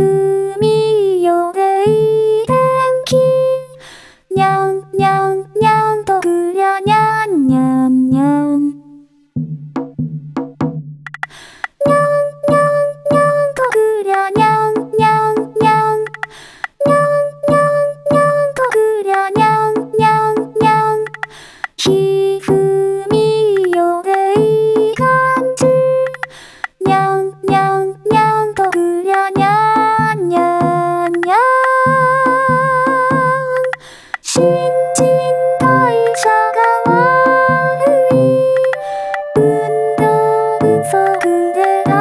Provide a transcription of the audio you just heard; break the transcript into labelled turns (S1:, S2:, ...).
S1: Thank you. 不足で悪